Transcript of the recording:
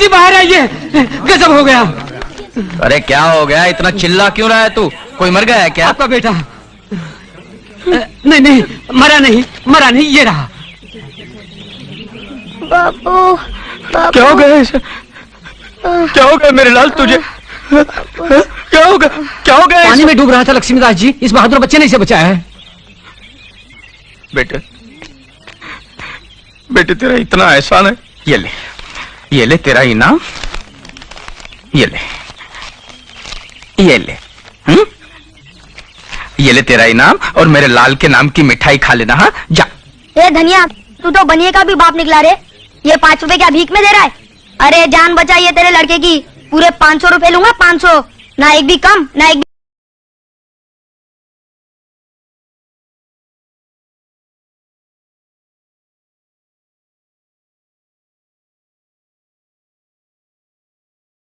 जी बाहर आइए। गजब हो गया। अरे क्या हो गया? इतना चिल्ला क्यों रहा है तू? कोई मर गया है क्या? आपका बेटा नहीं नहीं मरा नहीं मरा नहीं ये रहा। बापू बापू क्या हो गया क्या हो गया मेरे लाल तुझे? क्या हो गया? क्या हो गया पानी में डूब रहा था लक्ष्मीदास जी इस बहादुर बच्चे ने इसे बचाया है। बेटे बेटे तेरा इतना एहसान है। ये ले। ये ले तेरा इनाम ये ले ये ले हम्म ये ले तेरा इनाम और मेरे लाल के नाम की मिठाई खा लेना हाँ? जा। ए, धनिया, तू तो बनिए का भी बाप निकला रे। ये पाँच रुपए क्या भीख में दे रहा है। अरे, जान बचाइए तेरे लड़के की। पूरे पाँच सौ रुपए लूँगा, पाँच सौ। ना एक भी कम, ना एक भी